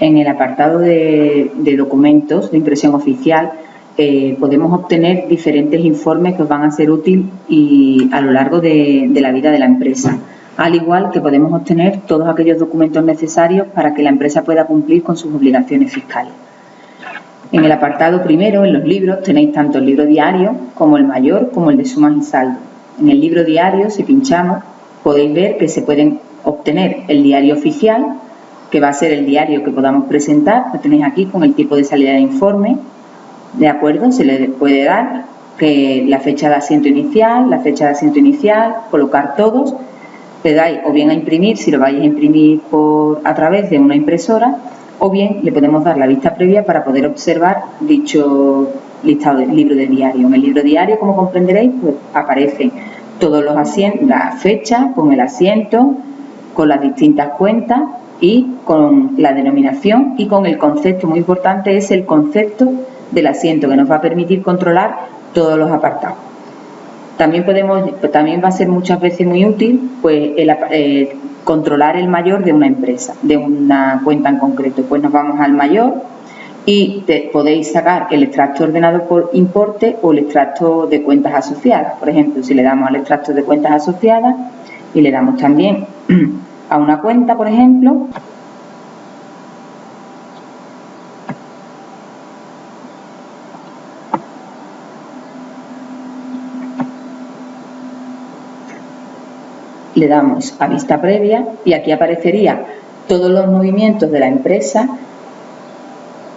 en el apartado de, documentos de impresión oficial eh, podemos obtener diferentes informes que os van a ser útiles y a lo largo de, de la vida de la empresa, al igual que podemos obtener todos aquellos documentos necesarios para que la empresa pueda cumplir con sus obligaciones fiscales. En el apartado primero, en los libros, tenéis tanto el libro diario como el mayor como el de sumas y saldo. En el libro diario, si pinchamos, podéis ver que se pueden obtener el diario oficial, que va a ser el diario que podamos presentar, lo tenéis aquí con el tipo de salida de informe, ¿de acuerdo? Se le puede dar que la fecha de asiento inicial, la fecha de asiento inicial, colocar todos, le dais o bien a imprimir, si lo vais a imprimir por, a través de una impresora, o bien le podemos dar la vista previa para poder observar dicho listado del libro de diario. En el libro diario, como comprenderéis, pues aparecen todos los asientos, la fecha, con el asiento, con las distintas cuentas y con la denominación y con el concepto, muy importante es el concepto del asiento que nos va a permitir controlar todos los apartados. También podemos, también va a ser muchas veces muy útil pues eh, controlar el mayor de una empresa, de una cuenta en concreto. Pues nos vamos al mayor y podéis sacar el extracto ordenado por importe o el extracto de cuentas asociadas. Por ejemplo, si le damos al extracto de cuentas asociadas y le damos también a una cuenta, por ejemplo, le damos a vista previa y aquí aparecería todos los movimientos de la empresa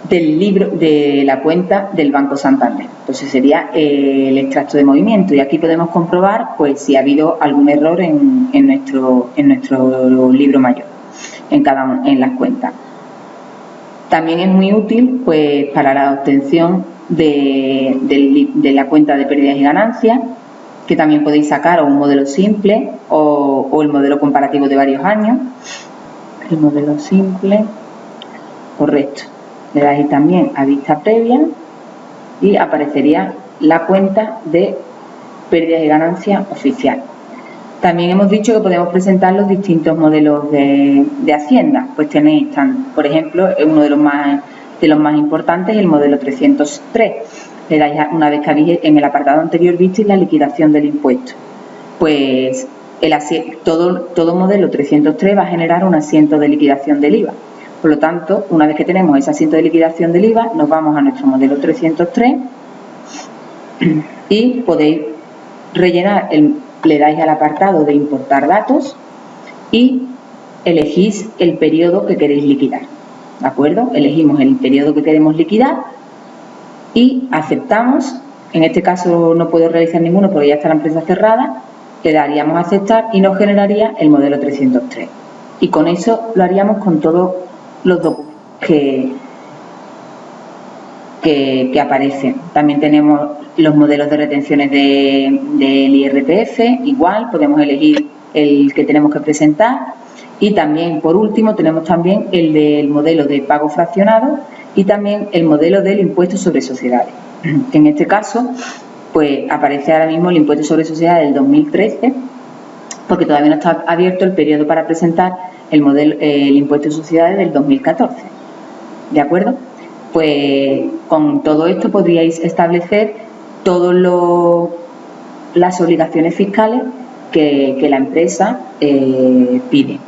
del libro de la cuenta del Banco Santander. Entonces sería el extracto de movimiento y aquí podemos comprobar pues si ha habido algún error en, nuestro, en nuestro libro mayor, en cada en las cuentas. También es muy útil pues para la obtención de, de la cuenta de pérdidas y ganancias que también podéis sacar un modelo simple o, o el modelo comparativo de varios años. El modelo simple, correcto. Le dais también a vista previa y aparecería la cuenta de pérdidas y ganancias oficial. También hemos dicho que podemos presentar los distintos modelos de, Hacienda. Pues tenéis, por ejemplo, uno de los más, de los más importantes, el modelo 303 le dais una vez que habéis en el apartado anterior visteis la liquidación del impuesto. Pues el todo, todo modelo 303 va a generar un asiento de liquidación del IVA. Por lo tanto, una vez que tenemos ese asiento de liquidación del IVA, nos vamos a nuestro modelo 303 y podéis rellenar, el, le dais al apartado de importar datos y elegís el periodo que queréis liquidar. ¿De acuerdo? Elegimos el periodo que queremos liquidar y aceptamos, en este caso no puedo realizar ninguno porque ya está la empresa cerrada, le daríamos aceptar y nos generaría el modelo 303. Y con eso lo haríamos con todos los documentos que, que, aparecen. También tenemos los modelos de retenciones del IRPF, igual, podemos elegir el que tenemos que presentar. Y también, por último, tenemos también el del modelo de pago fraccionado, y también el modelo del impuesto sobre sociedades. En este caso, pues aparece ahora mismo el impuesto sobre sociedades del 2013, porque todavía no está abierto el periodo para presentar el, modelo, el impuesto de sociedades del 2014. ¿De acuerdo? Pues con todo esto podríais establecer todas las obligaciones fiscales que, la empresa eh, pide.